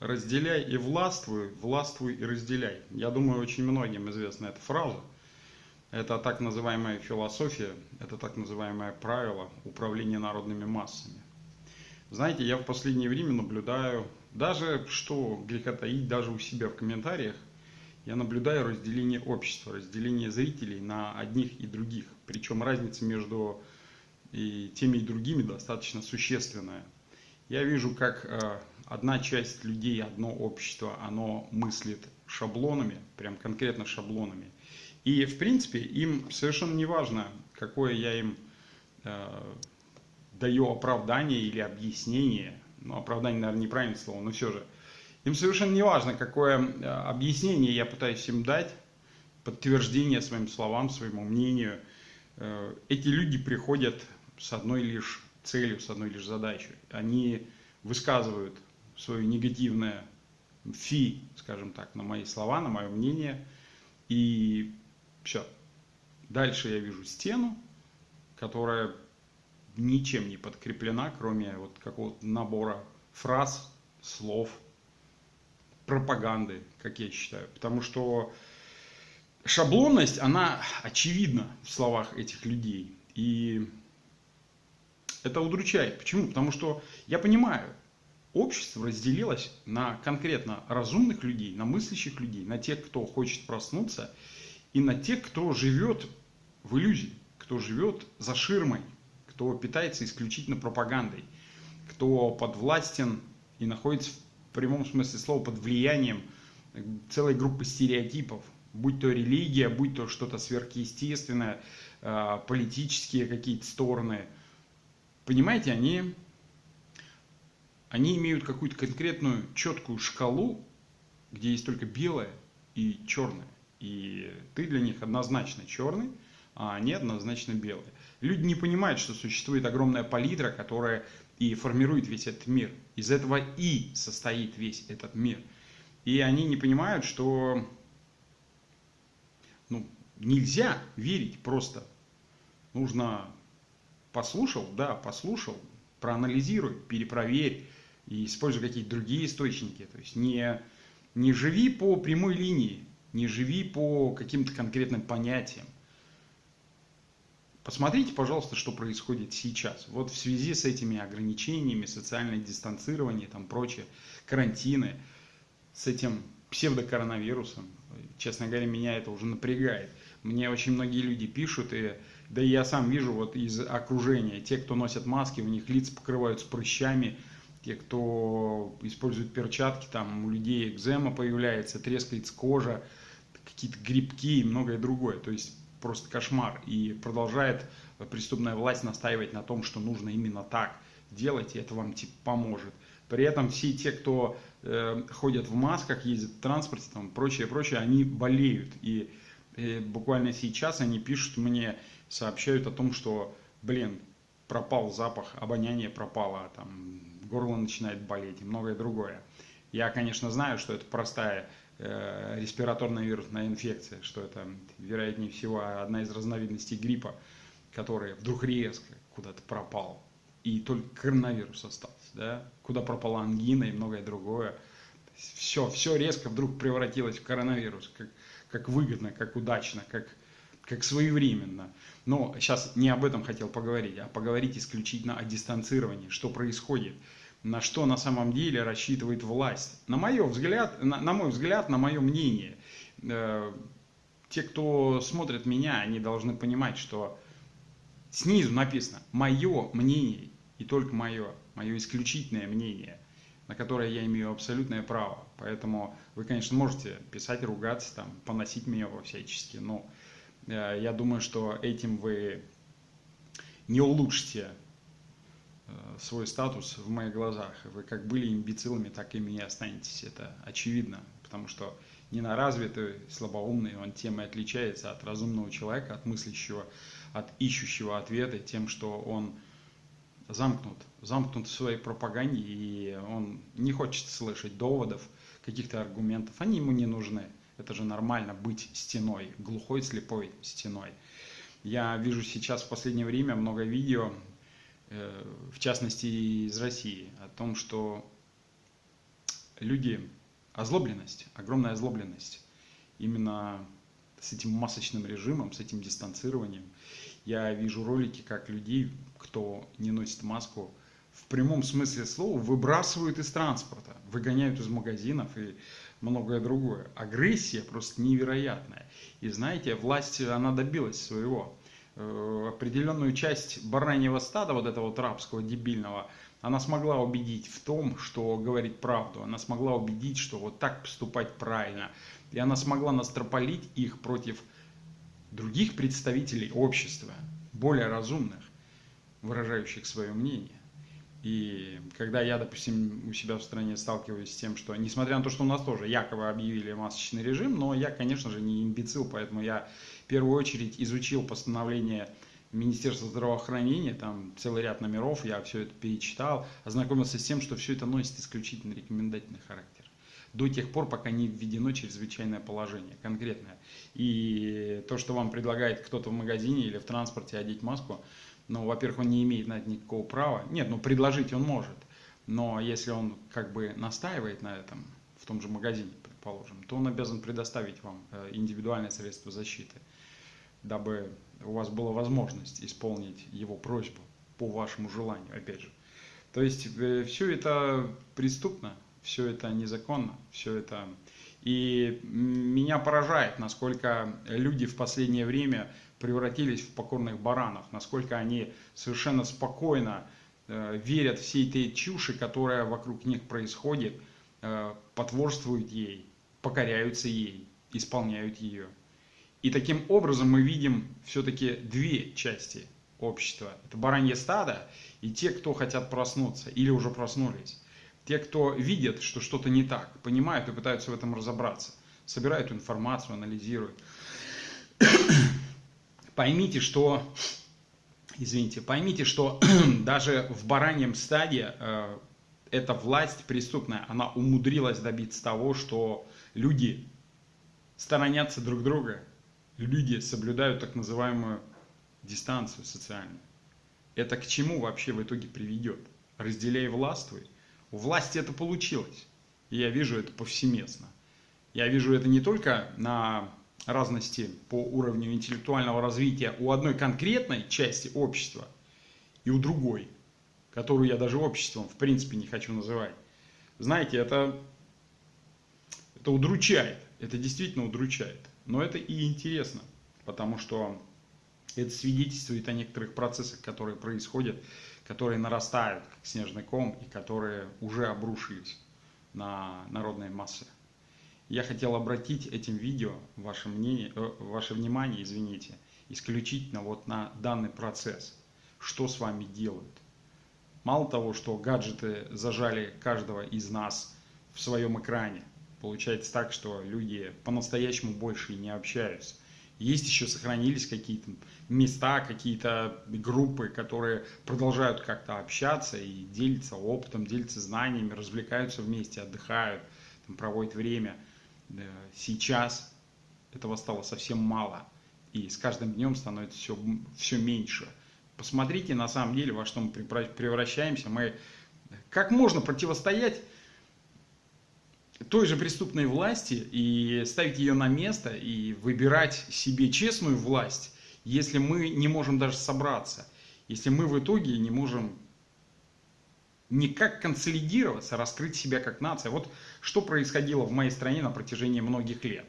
разделяй и властвуй, властвуй и разделяй. Я думаю, очень многим известна эта фраза. Это так называемая философия, это так называемое правило управления народными массами. Знаете, я в последнее время наблюдаю, даже что греха таить, даже у себя в комментариях, я наблюдаю разделение общества, разделение зрителей на одних и других. Причем разница между и теми и другими достаточно существенная. Я вижу, как э, одна часть людей, одно общество, оно мыслит шаблонами, прям конкретно шаблонами. И, в принципе, им совершенно не важно, какое я им э, даю оправдание или объяснение. Ну, оправдание, наверное, неправильное слово, но все же. Им совершенно не важно, какое э, объяснение я пытаюсь им дать, подтверждение своим словам, своему мнению. Э, эти люди приходят с одной лишь целью, с одной лишь задачей. Они высказывают свое негативное фи, скажем так, на мои слова, на мое мнение. И все. Дальше я вижу стену, которая ничем не подкреплена, кроме вот какого-то набора фраз, слов, пропаганды, как я считаю. Потому что шаблонность, она очевидна в словах этих людей. И это удручает. Почему? Потому что я понимаю, общество разделилось на конкретно разумных людей, на мыслящих людей, на тех, кто хочет проснуться, и на тех, кто живет в иллюзии, кто живет за ширмой, кто питается исключительно пропагандой, кто подвластен и находится в прямом смысле слова под влиянием целой группы стереотипов, будь то религия, будь то что-то сверхъестественное, а, политические какие-то стороны. Понимаете, они они имеют какую-то конкретную четкую шкалу, где есть только белое и черное. И ты для них однозначно черный, а они однозначно белые. Люди не понимают, что существует огромная палитра, которая и формирует весь этот мир. Из этого и состоит весь этот мир. И они не понимают, что ну, нельзя верить просто. Нужно послушал, да, послушал, проанализируй, перепроверь, и используй какие-то другие источники. То есть не, не живи по прямой линии, не живи по каким-то конкретным понятиям. Посмотрите, пожалуйста, что происходит сейчас. Вот в связи с этими ограничениями, социальное дистанцирование, там прочее, карантины, с этим псевдокоронавирусом, честно говоря, меня это уже напрягает. Мне очень многие люди пишут, и да и я сам вижу вот из окружения, те, кто носят маски, у них лица покрываются прыщами, те, кто использует перчатки, там у людей экзема появляется, трескается кожа, какие-то грибки и многое другое. То есть просто кошмар. И продолжает преступная власть настаивать на том, что нужно именно так делать, и это вам типа поможет. При этом все те, кто э, ходят в масках, ездят в транспорте, там, прочее, прочее, они болеют. И э, буквально сейчас они пишут мне, сообщают о том, что, блин, пропал запах, обоняние пропало, там, горло начинает болеть и многое другое. Я, конечно, знаю, что это простая э, респираторная вирусная инфекция, что это, вероятнее всего, одна из разновидностей гриппа, который вдруг резко куда-то пропал, и только коронавирус остался, да? куда пропала ангина и многое другое. Все, все резко вдруг превратилось в коронавирус, как, как выгодно, как удачно, как, как своевременно. Но сейчас не об этом хотел поговорить, а поговорить исключительно о дистанцировании, что происходит, на что на самом деле рассчитывает власть. На, мой взгляд, на, на мой взгляд, на мое мнение, э, те, кто смотрит меня, они должны понимать, что снизу написано «мое мнение» и только мое, мое исключительное мнение, на которое я имею абсолютное право. Поэтому вы, конечно, можете писать, ругаться, там, поносить меня во всячески, но Э, я думаю, что этим вы не улучшите э, свой статус в моих глазах. Вы как были имбецилами, так и останетесь. Это очевидно, потому что ненаразвитый, слабоумный, он тем и отличается от разумного человека, от мыслящего, от ищущего ответы, тем, что он замкнут, замкнут в своей пропаганде, и он не хочет слышать доводов, каких-то аргументов, они ему не нужны. Это же нормально быть стеной, глухой, слепой стеной. Я вижу сейчас в последнее время много видео, э, в частности из России, о том, что люди, озлобленность, огромная озлобленность именно с этим масочным режимом, с этим дистанцированием. Я вижу ролики, как людей, кто не носит маску, в прямом смысле слова выбрасывают из транспорта, выгоняют из магазинов и многое другое. Агрессия просто невероятная. И знаете, власть, она добилась своего. Э, определенную часть бараньего стада, вот этого вот рабского, дебильного, она смогла убедить в том, что говорит правду. Она смогла убедить, что вот так поступать правильно. И она смогла настрополить их против других представителей общества, более разумных, выражающих свое мнение. И когда я, допустим, у себя в стране сталкиваюсь с тем, что, несмотря на то, что у нас тоже якобы объявили масочный режим, но я, конечно же, не имбецил, поэтому я в первую очередь изучил постановление Министерства здравоохранения, там целый ряд номеров, я все это перечитал, ознакомился с тем, что все это носит исключительно рекомендательный характер. До тех пор, пока не введено чрезвычайное положение, конкретное. И то, что вам предлагает кто-то в магазине или в транспорте одеть маску, ну, во-первых, он не имеет на это никакого права. Нет, ну, предложить он может. Но если он как бы настаивает на этом, в том же магазине, предположим, то он обязан предоставить вам э, индивидуальное средство защиты, дабы у вас была возможность исполнить его просьбу по вашему желанию, опять же. То есть э, все это преступно, все это незаконно, все это... И меня поражает, насколько люди в последнее время превратились в покорных баранов, насколько они совершенно спокойно э, верят всей этой чуши, которая вокруг них происходит, э, потворствуют ей, покоряются ей, исполняют ее. И таким образом мы видим все-таки две части общества. Это баранье стадо и те, кто хотят проснуться или уже проснулись. Те, кто видят, что что-то не так, понимают и пытаются в этом разобраться, собирают информацию, анализируют поймите, что, извините, поймите, что даже в бараньем стадии э, эта власть преступная, она умудрилась добиться того, что люди сторонятся друг друга, люди соблюдают так называемую дистанцию социальную. Это к чему вообще в итоге приведет? Разделяй властвуй. У власти это получилось. И я вижу это повсеместно. Я вижу это не только на разности по уровню интеллектуального развития у одной конкретной части общества и у другой, которую я даже обществом в принципе не хочу называть. Знаете, это, это удручает, это действительно удручает, но это и интересно, потому что это свидетельствует о некоторых процессах, которые происходят, которые нарастают, как снежный ком, и которые уже обрушились на народные массы. Я хотел обратить этим видео ваше, мнение, э, ваше внимание извините, исключительно вот на данный процесс. Что с вами делают? Мало того, что гаджеты зажали каждого из нас в своем экране, получается так, что люди по-настоящему больше не общаются. Есть еще сохранились какие-то места, какие-то группы, которые продолжают как-то общаться и делиться опытом, делиться знаниями, развлекаются вместе, отдыхают, проводят время – сейчас этого стало совсем мало. И с каждым днем становится все, все меньше. Посмотрите на самом деле, во что мы превращаемся. Мы как можно противостоять той же преступной власти и ставить ее на место и выбирать себе честную власть, если мы не можем даже собраться, если мы в итоге не можем никак консолидироваться, раскрыть себя как нация. Вот что происходило в моей стране на протяжении многих лет.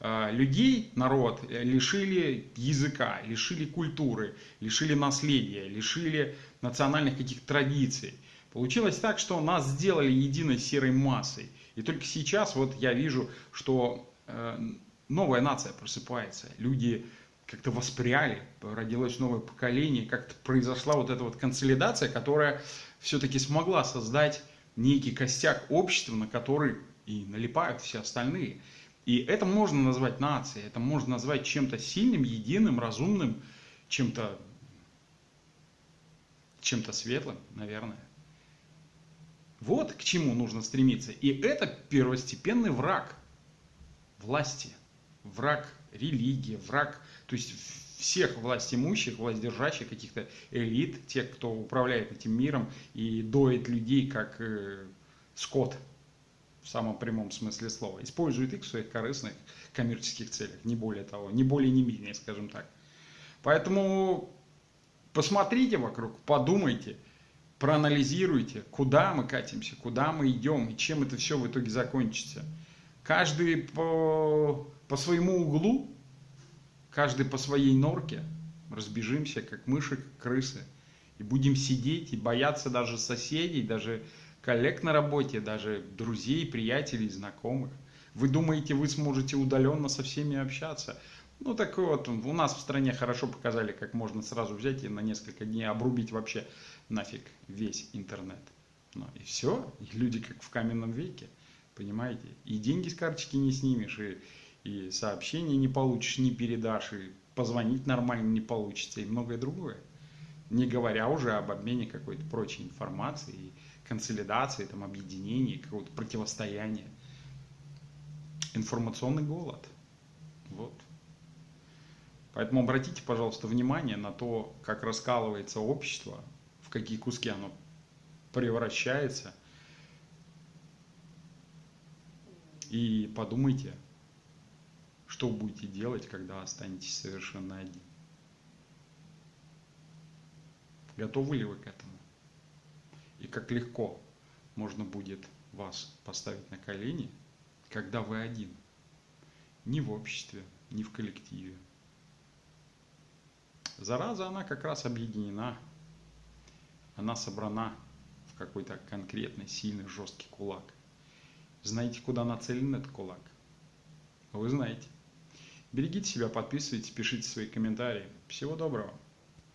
А, людей, народ лишили языка, лишили культуры, лишили наследия, лишили национальных каких-то традиций. Получилось так, что нас сделали единой серой массой. И только сейчас вот я вижу, что э, новая нация просыпается. Люди как-то воспряли, родилось новое поколение, как-то произошла вот эта вот консолидация, которая все-таки смогла создать некий костяк общества, на который и налипают все остальные. И это можно назвать нацией, это можно назвать чем-то сильным, единым, разумным, чем-то чем-то светлым, наверное. Вот к чему нужно стремиться. И это первостепенный враг власти, враг религии, враг, то есть всех власть имущих, власть держащих, каких-то элит, тех, кто управляет этим миром и доит людей как э, скот в самом прямом смысле слова. Использует их в своих корыстных коммерческих целях, не более того, не более, не менее, скажем так. Поэтому посмотрите вокруг, подумайте, проанализируйте, куда мы катимся, куда мы идем и чем это все в итоге закончится. Каждый по, по своему углу, каждый по своей норке разбежимся, как мыши, как крысы, и будем сидеть и бояться даже соседей, даже коллег на работе, даже друзей, приятелей, знакомых. Вы думаете, вы сможете удаленно со всеми общаться? Ну, так вот, у нас в стране хорошо показали, как можно сразу взять и на несколько дней обрубить вообще нафиг весь интернет. Ну, и все, и люди как в каменном веке, понимаете? И деньги с карточки не снимешь, и, и сообщения не получишь, не передашь, и позвонить нормально не получится, и многое другое. Не говоря уже об обмене какой-то прочей информацией, консолидации, там, объединении, какого-то противостояния. Информационный голод. Вот. Поэтому обратите, пожалуйста, внимание на то, как раскалывается общество, в какие куски оно превращается. И подумайте, что будете делать, когда останетесь совершенно один. Готовы ли вы к этому? и как легко можно будет вас поставить на колени, когда вы один. Ни в обществе, ни в коллективе. Зараза, она как раз объединена. Она собрана в какой-то конкретный, сильный, жесткий кулак. Знаете, куда нацелен этот кулак? Вы знаете. Берегите себя, подписывайтесь, пишите свои комментарии. Всего доброго.